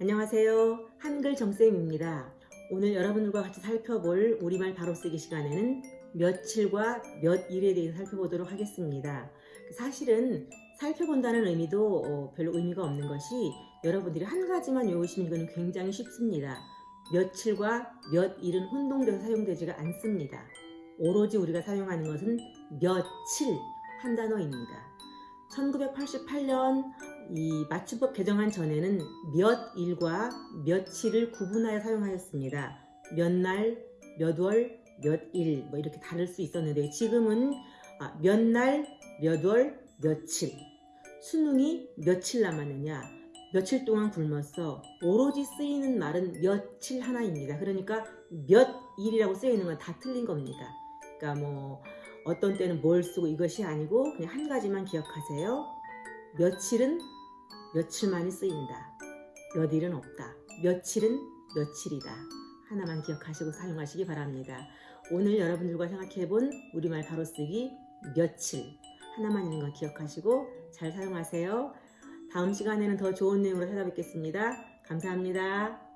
안녕하세요. 한글 정쌤입니다. 오늘 여러분들과 같이 살펴볼 우리말 바로 쓰기 시간에는 며칠과 몇일에 대해서 살펴보도록 하겠습니다. 사실은 살펴본다는 의미도 어, 별로 의미가 없는 것이 여러분들이 한 가지만 외우시면 이거는 굉장히 쉽습니다. 며칠과 몇일은 혼동돼서 사용되지가 않습니다. 오로지 우리가 사용하는 것은 며칠 한 단어입니다. 1988년 이 맞춤법 개정안 전에는 몇 일과 며칠을 구분하여 사용하였습니다. 몇 날, 몇 월, 몇 일 뭐 이렇게 다를 수 있었는데 지금은 아, 몇 날, 몇 월, 며칠 수능이 며칠 남았느냐 며칠 동안 굶었어 오로지 쓰이는 말은 며칠 하나입니다. 그러니까 몇 일이라고 쓰이는 건 다 틀린 겁니다. 그러니까 뭐 어떤 때는 뭘 쓰고 이것이 아니고 그냥 한 가지만 기억하세요. 며칠은 며칠만이 쓰인다. 몇 일은 없다. 며칠은 며칠이다. 하나만 기억하시고 사용하시기 바랍니다. 오늘 여러분들과 생각해본 우리말 바로 쓰기 며칠 하나만 있는 거 기억하시고 잘 사용하세요. 다음 시간에는 더 좋은 내용으로 찾아뵙겠습니다. 감사합니다.